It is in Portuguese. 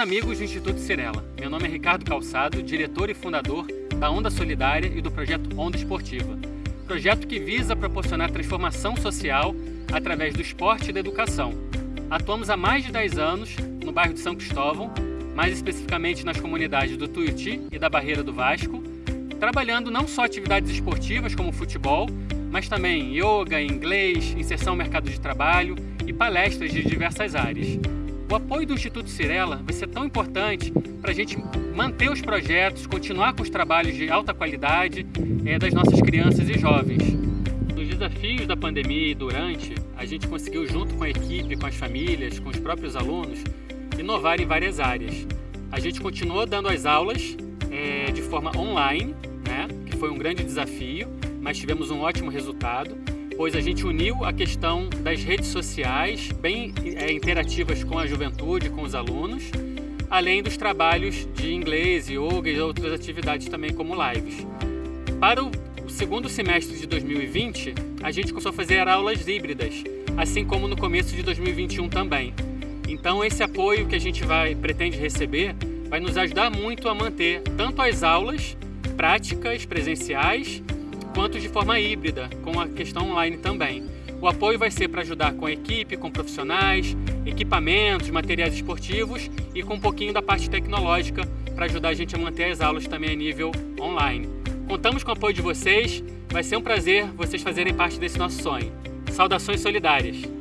amigos do Instituto Cirela. Meu nome é Ricardo Calçado, diretor e fundador da Onda Solidária e do projeto Onda Esportiva. Projeto que visa proporcionar transformação social através do esporte e da educação. Atuamos há mais de 10 anos no bairro de São Cristóvão, mais especificamente nas comunidades do Tuiuti e da Barreira do Vasco, trabalhando não só atividades esportivas como futebol, mas também yoga, inglês, inserção no mercado de trabalho e palestras de diversas áreas. O apoio do Instituto Cirela vai ser tão importante para a gente manter os projetos, continuar com os trabalhos de alta qualidade é, das nossas crianças e jovens. Nos desafios da pandemia e durante, a gente conseguiu, junto com a equipe, com as famílias, com os próprios alunos, inovar em várias áreas. A gente continuou dando as aulas é, de forma online, né, que foi um grande desafio, mas tivemos um ótimo resultado pois a gente uniu a questão das redes sociais, bem é, interativas com a juventude, com os alunos, além dos trabalhos de inglês, yoga e outras atividades também como lives. Para o segundo semestre de 2020, a gente começou a fazer aulas híbridas, assim como no começo de 2021 também. Então esse apoio que a gente vai pretende receber vai nos ajudar muito a manter tanto as aulas práticas presenciais quanto de forma híbrida, com a questão online também. O apoio vai ser para ajudar com a equipe, com profissionais, equipamentos, materiais esportivos e com um pouquinho da parte tecnológica para ajudar a gente a manter as aulas também a nível online. Contamos com o apoio de vocês, vai ser um prazer vocês fazerem parte desse nosso sonho. Saudações solidárias!